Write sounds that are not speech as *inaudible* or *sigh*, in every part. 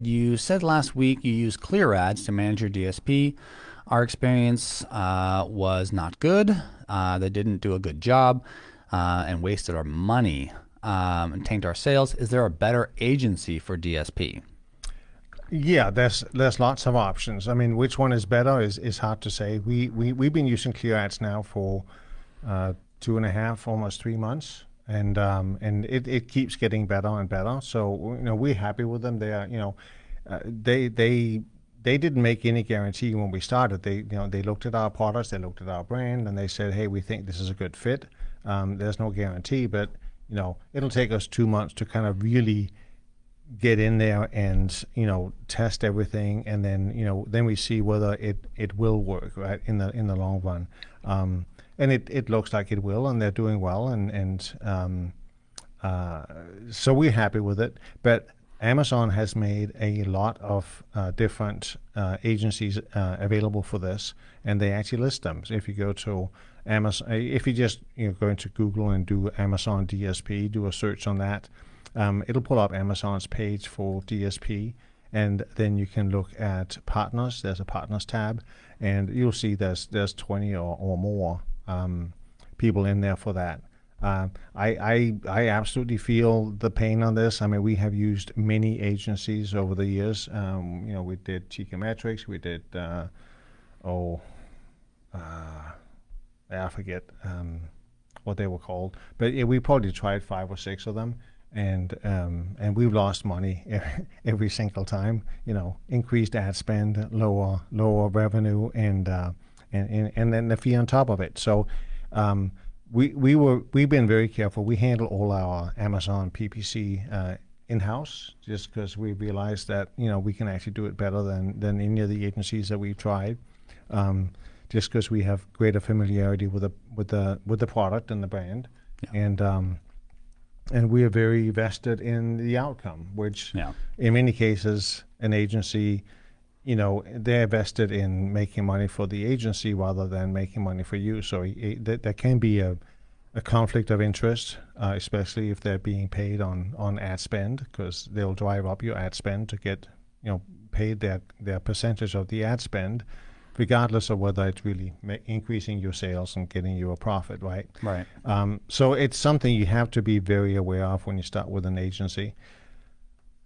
You said last week you used Clear Ads to manage your DSP. Our experience uh, was not good. Uh, they didn't do a good job uh, and wasted our money um, and tanked our sales. Is there a better agency for DSP? Yeah, there's there's lots of options. I mean, which one is better is, is hard to say. We we we've been using Clear Ads now for uh, two and a half, almost three months, and um, and it, it keeps getting better and better. So you know we're happy with them. They are you know uh, they they they didn't make any guarantee when we started. They you know they looked at our products, they looked at our brand, and they said, hey, we think this is a good fit. Um, there's no guarantee, but you know it'll take us two months to kind of really get in there and you know test everything and then you know then we see whether it it will work right in the in the long run um, and it it looks like it will and they're doing well and and um, uh, so we're happy with it but Amazon has made a lot of uh, different uh, agencies uh, available for this, and they actually list them. So if you go to Amazon, if you just you know go into Google and do Amazon DSP, do a search on that, um, it'll pull up Amazon's page for DSP, and then you can look at partners. There's a partners tab, and you'll see there's there's 20 or, or more um, people in there for that. Uh, I, I I absolutely feel the pain on this. I mean, we have used many agencies over the years. Um, you know, we did Teikametrics, we did uh, oh, uh, I forget um, what they were called, but yeah, we probably tried five or six of them and um, and we've lost money *laughs* every single time. You know, increased ad spend, lower lower revenue, and uh, and, and and then the fee on top of it. So. Um, we, we were we've been very careful. We handle all our Amazon PPC uh, in house, just because we realized that you know we can actually do it better than than any of the agencies that we've tried. Um, just because we have greater familiarity with the with the with the product and the brand, yeah. and um, and we are very vested in the outcome, which yeah. in many cases an agency, you know, they're vested in making money for the agency rather than making money for you. So it, th- there can be a, a conflict of interest, uh, especially if they're being paid on, on ad spend, because they'll drive up your ad spend to get, you know, paid their, their percentage of the ad spend regardless of whether it's really ma- increasing your sales and getting you a profit, right? Right. Um, so it's something you have to be very aware of when you start with an agency.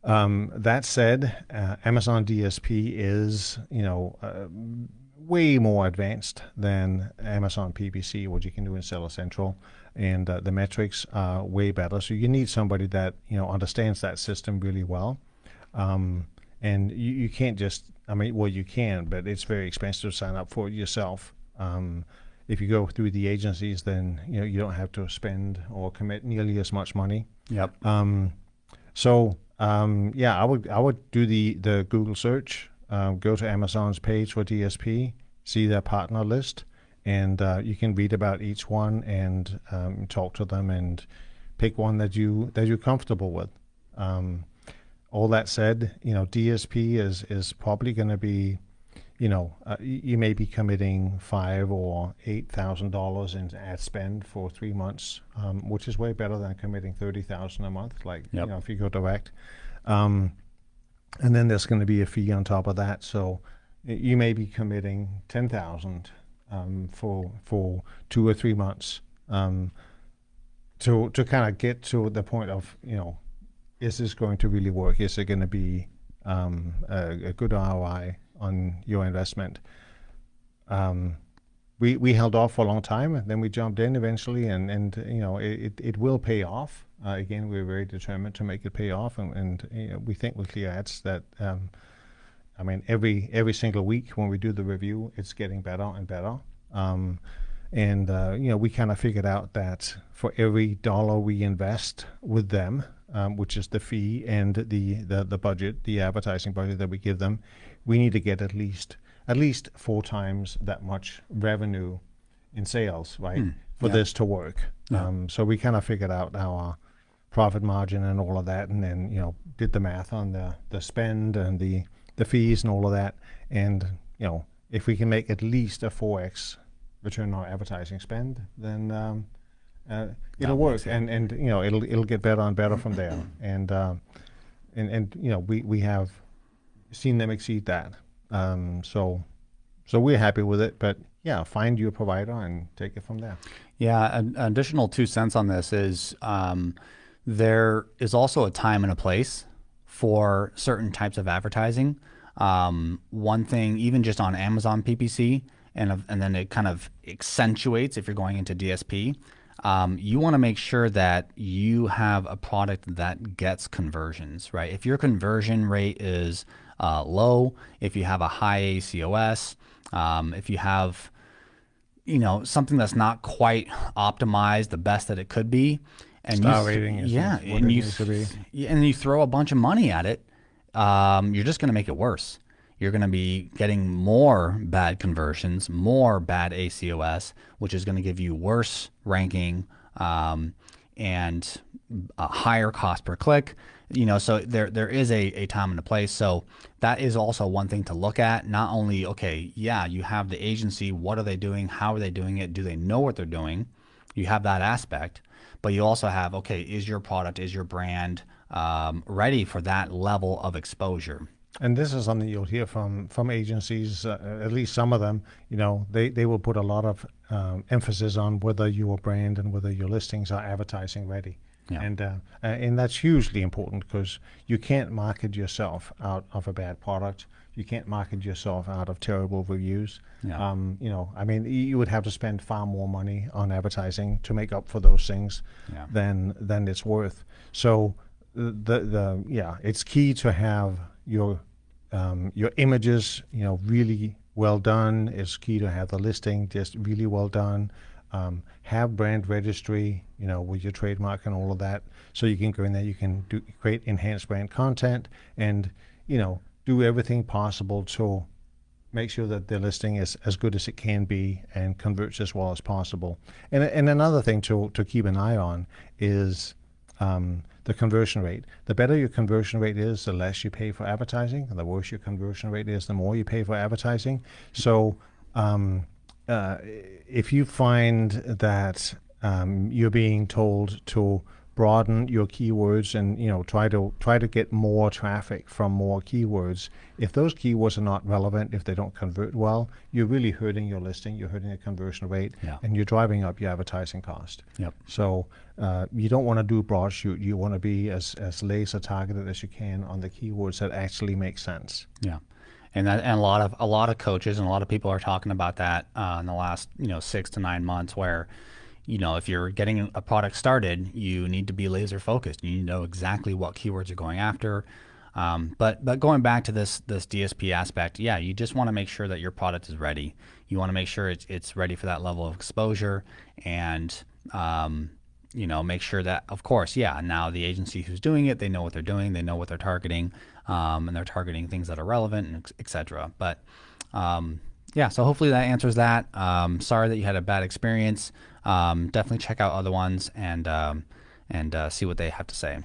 Um, that said, uh, Amazon DSP is, you know, uh, way more advanced than Amazon PPC, what you can do in Seller Central, and uh, the metrics are way better. So you need somebody that you know understands that system really well, um, and you, you can't just I mean, well, you can, but it's very expensive to sign up for it yourself. Um, if you go through the agencies, then you know you don't have to spend or commit nearly as much money. Yep. Um, so um, yeah, I would I would do the the Google search, um, go to Amazon's page for DSP, see their partner list, and uh, you can read about each one and um, talk to them and pick one that you that you're comfortable with. Um, all that said, you know, DSP is is probably going to be, you know, uh, you may be committing five or eight thousand dollars in ad spend for three months, um, which is way better than committing thirty thousand a month. Like yep. you know, if you go direct, um, and then there's going to be a fee on top of that. So you may be committing ten thousand um, for for two or three months um, to to kind of get to the point of you know is this going to really work? Is it going to be um, a, a, good ROI on your investment? Um, we we held off for a long time, and then we jumped in eventually, and and you know it it will pay off. Uh, again, we're very determined to make it pay off, and, and you know, we think with Clear Ads that. Um, I mean, every every single week when we do the review, it's getting better and better. Um, and uh, you know, we kind of figured out that for every dollar we invest with them, um, which is the fee and the, the the budget, the advertising budget that we give them, we need to get at least at least four times that much revenue in sales, right, mm, for yeah. this to work. Yeah. Um, so we kind of figured out our profit margin and all of that, and then you know did the math on the the spend and the the fees and all of that, and you know if we can make at least a four x return on advertising spend, then um, uh, it'll work, and and you know it'll it'll get better and better from there. *coughs* And uh, and and you know we we have seen them exceed that. Um, so, so we're happy with it. But yeah, find your provider and take it from there. Yeah, an additional two cents on this is um, there is also a time and a place for certain types of advertising. Um, one thing, even just on Amazon PPC, and and then it kind of accentuates if you're going into DSP. Um, you want to make sure that you have a product that gets conversions, right? If your conversion rate is uh, low, if you have a high ACOS, um, if you have you know something that's not quite optimized the best that it could be, and Star you, rating is yeah, and you and you throw a bunch of money at it, um, you're just going to make it worse. You're going to be getting more bad conversions, more bad ACOS, which is going to give you worse ranking um, and a higher cost per click. You know, so there there is a, a time and a place. So that is also one thing to look at. Not only, okay, yeah, you have the agency, what are they doing? How are they doing it? Do they know what they're doing? You have that aspect, but you also have, okay, is your product, is your brand um, ready for that level of exposure? And this is something you'll hear from from agencies, uh, at least some of them. You know, they, they will put a lot of um, emphasis on whether your brand and whether your listings are advertising ready. Yeah. And uh, and that's hugely important because you can't market yourself out of a bad product. You can't market yourself out of terrible reviews. Yeah. Um, you know, I mean, you would have to spend far more money on advertising to make up for those things yeah. than than it's worth. So the the yeah, it's key to have your um, your images, you know, really well done. It's key to have the listing just really well done um, have brand registry, you know, with your trademark and all of that. So you can go in there, you can do create enhanced brand content, and you know, do everything possible to make sure that the listing is as good as it can be and converts as well as possible. And and another thing to to keep an eye on is um, the conversion rate. The better your conversion rate is, the less you pay for advertising. The worse your conversion rate is, the more you pay for advertising. So um, uh, if you find that um, you're being told to broaden your keywords and you know try to try to get more traffic from more keywords. If those keywords are not relevant if they don't convert well you're really hurting your listing you're hurting the conversion rate yeah. and you're driving up your advertising cost. Yep. so uh, you don't want to do broad shoot. You want to be as, as laser targeted as you can on the keywords that actually make sense. Yeah. And that, and a lot of a lot of coaches and a lot of people are talking about that uh, in the last you know six to nine months where you know if you're getting a product started you need to be laser focused. You need to know exactly what keywords you're going after. Um, but but going back to this this DSP aspect yeah you just want to make sure that your product is ready. You want to make sure it's, it's ready for that level of exposure and um, you know make sure that of course yeah now the agency who's doing it they know what they're doing they know what they're targeting um, and they're targeting things that are relevant and etc but um, yeah so hopefully that answers that. Um, sorry that you had a bad experience. Um, definitely check out other ones and um, and uh, see what they have to say